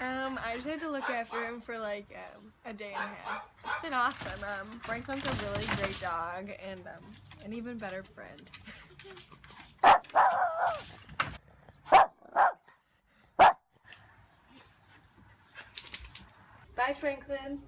Um, I just had to look after him for like um, a day and a half. It's been awesome. Um, Franklin's a really great dog and um, an even better friend. Bye, Franklin.